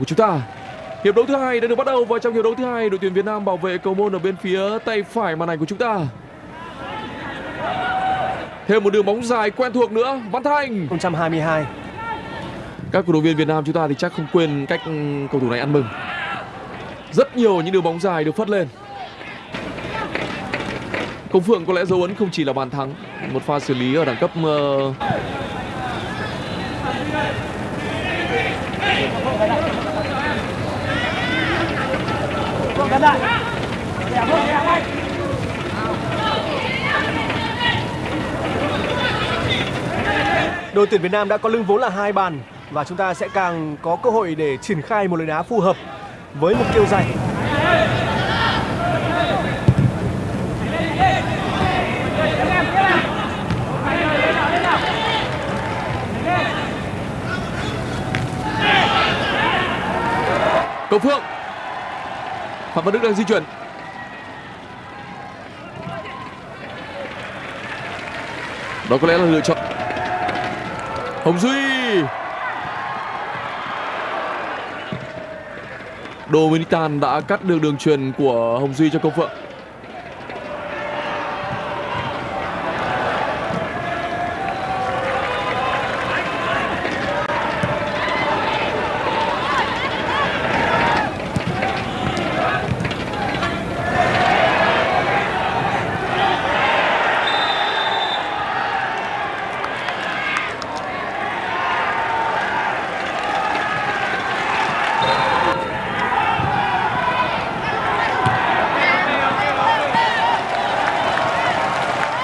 của chúng ta. Hiệp đấu thứ hai đã được bắt đầu và trong hiệp đấu thứ hai đội tuyển Việt Nam bảo vệ cầu môn ở bên phía tay phải màn ảnh của chúng ta. Thêm một đường bóng dài quen thuộc nữa, Văn Thanh. 2022 Các cổ động viên Việt Nam chúng ta thì chắc không quên cách cầu thủ này ăn mừng. Rất nhiều những đường bóng dài được phất lên. Công Phượng có lẽ dấu ấn không chỉ là bàn thắng, một pha xử lý ở đẳng cấp Đội tuyển Việt Nam đã có lưng vốn là hai bàn và chúng ta sẽ càng có cơ hội để triển khai một lời đá phù hợp với mục tiêu giành. Cầu Phượng. Phạm Văn Đức đang di chuyển. Đó có lẽ là lựa chọn. Hồng Duy. Dominican đã cắt được đường truyền của Hồng Duy cho Công Phượng.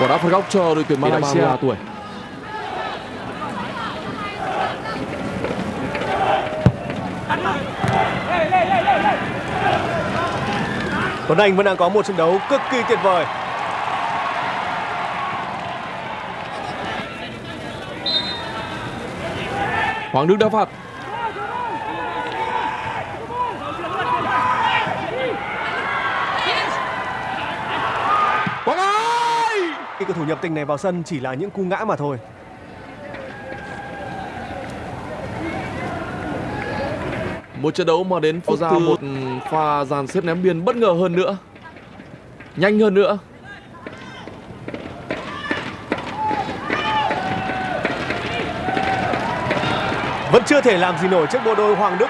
Quả đá phạt góc cho đội tuyển Malaysia. 33 tuổi. Tuấn Anh vẫn đang có một trận đấu cực kỳ tuyệt vời. Hoàng Đức đá phạt. Quang Ái! Khi cầu thủ nhập tình này vào sân chỉ là những cú ngã mà thôi. Một trận đấu mà đến phút ra một pha dàn xếp ném biên bất ngờ hơn nữa. Nhanh hơn nữa. Vẫn chưa thể làm gì nổi trước bộ đôi Hoàng Đức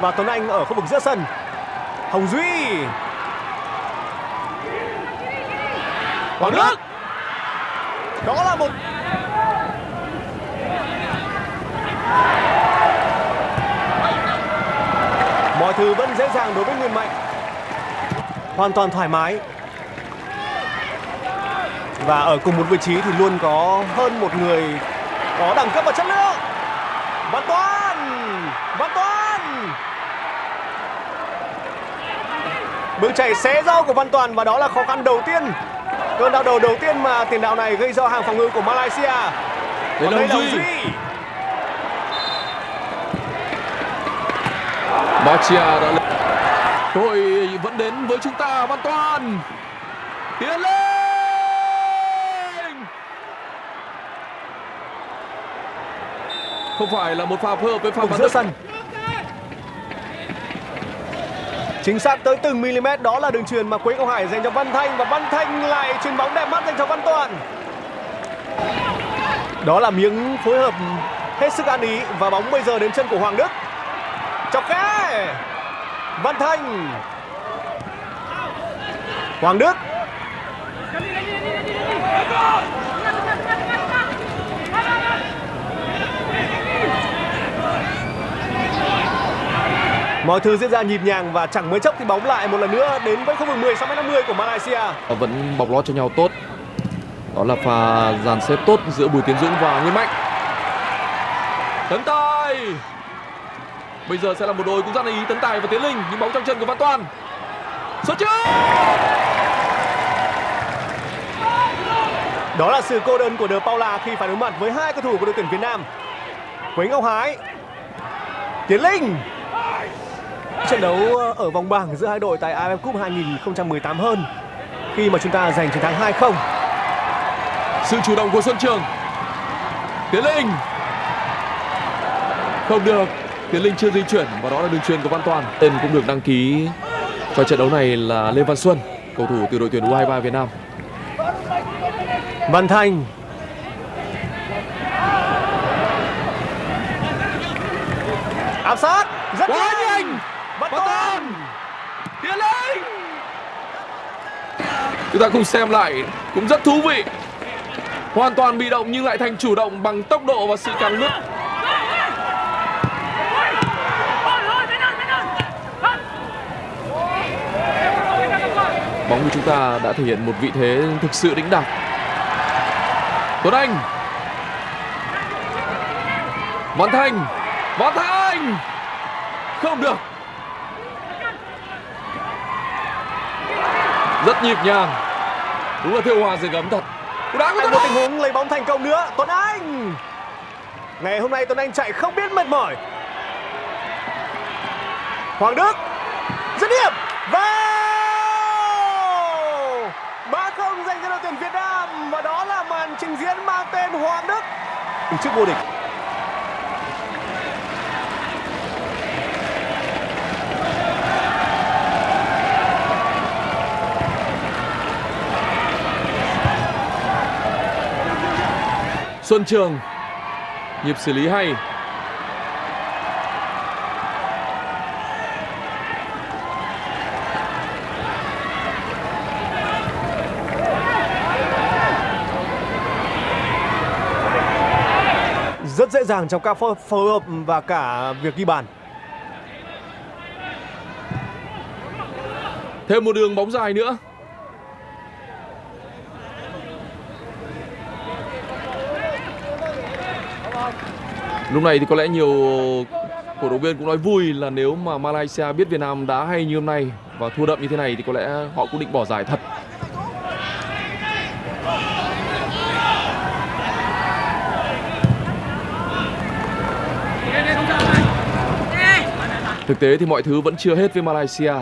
và Tuấn Anh ở khu vực giữa sân. Hồng Duy. Hoàng Đức! Đó là một Mọi thứ vẫn dễ dàng đối với Nguyên Mạnh. Hoàn toàn thoải mái. Và ở cùng một vị trí thì luôn có hơn một người có đẳng cấp và chất lượng. Văn Toàn Văn Toàn Bước chạy xé rau của Văn Toàn và đó là khó khăn đầu tiên. Cơn đau đầu đầu tiên mà tiền đạo này gây cho hàng phòng ngự của Malaysia. Còn là Duy. Duy. Bachia đã lên. Cơ hội vẫn đến với chúng ta Văn Toàn. Tiến lên! Không phải là một pha phối hợp với Vùng Văn giữa sân. Chính xác tới từng mm đó là đường truyền mà Quế Ngọc Hải dành cho Văn Thanh và Văn Thanh lại chuyền bóng đẹp mắt dành cho Văn Toàn. Đó là miếng phối hợp hết sức ăn ý và bóng bây giờ đến chân của Hoàng Đức. Chọc khe. Văn Thanh. Hoàng Đức. Mọi thứ diễn ra nhịp nhàng và chẳng mấy chốc thì bóng lại một lần nữa đến với khu vực 16 50 của Malaysia. Vẫn bọc lót cho nhau tốt. Đó là pha dàn xếp tốt giữa Bùi Tiến Dũng và Nguyên Mạnh. Tấn Tài. Bây giờ sẽ là một đôi cũng rất là ý Tấn Tài và Tiến Linh nhưng bóng trong chân của Văn Toàn. Xuất trước. Đó là sự cô đơn của De Paula khi phải đối mặt với hai cầu thủ của đội tuyển Việt Nam. Quế Ngọc Hải. Tiến Linh. Trận đấu ở vòng bảng giữa hai đội tại AFF Cup 2018 hơn khi mà chúng ta giành chiến thắng 2-0. Sự chủ động của Xuân Trường. Tiến Linh. Không được. Tiến Linh chưa di chuyển và đó là đường truyền của Văn Toàn. Tên cũng được đăng ký cho trận đấu này là Lê Văn Xuân, cầu thủ từ đội tuyển U23 Việt Nam. Văn Thành áp sát rất Quá nhanh nhanh! Văn Toàn! Tiến Linh! Chúng ta cùng xem lại cũng rất thú vị. Hoàn toàn bị động nhưng lại thành chủ động bằng tốc độ và sự cắn lướt. Bóng của chúng ta đã thể hiện một vị thế thực sự đĩnh đạc. Tuấn Anh. Văn Thành. Văn Thành. Không được. Rất nhịp nhàng. Đúng là thiêu hòa dưới gấm thật. Cú đá của Tuấn một tình huống lấy bóng thành công nữa. Tuấn Anh! Ngày hôm nay Tuấn Anh chạy không biết mệt mỏi. Hoàng Đức! Dứt điểm! Vào! 3-0 dành cho đội tuyển Việt Nam. Và đó là màn trình diễn mang tên Hoàng Đức. Trước vô địch Xuân Trường. Nhịp xử lý hay. Rất dễ dàng trong các phối hợp và cả việc ghi bàn Thêm một đường bóng dài nữa. Lúc này thì có lẽ nhiều cổ động viên cũng nói vui là nếu mà Malaysia biết Việt Nam đá hay như hôm nay và thua đậm như thế này thì có lẽ họ cũng định bỏ giải thật. Thực tế thì mọi thứ vẫn chưa hết với Malaysia,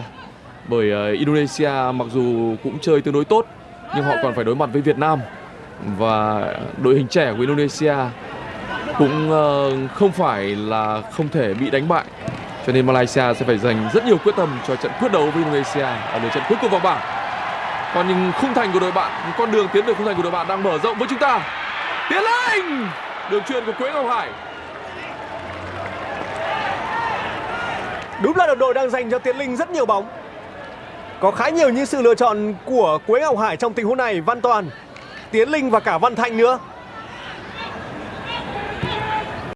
bởi ờ, Indonesia mặc dù cũng chơi tương đối tốt, nhưng họ còn phải đối mặt với Việt Nam và đội hình trẻ của Indonesia cũng ờ, không phải là không thể bị đánh bại. Cho nên Malaysia sẽ phải dành rất nhiều quyết tâm cho trận quyết đấu với Indonesia à, ở lượt trận cuối cùng vòng bảng. Còn những khung thành của đội bạn những con đường tiến về khung thành của đội bạn đang mở rộng với chúng ta. Tiến lên! Đường truyền của Quế Ngọc Hải. Đúng là đồng đội đang dành cho Tiến Linh rất nhiều bóng. Có khá nhiều những sự lựa chọn của Quế Ngọc Hải trong tình huống này Văn Toàn, Tiến Linh và cả Văn Thanh nữa.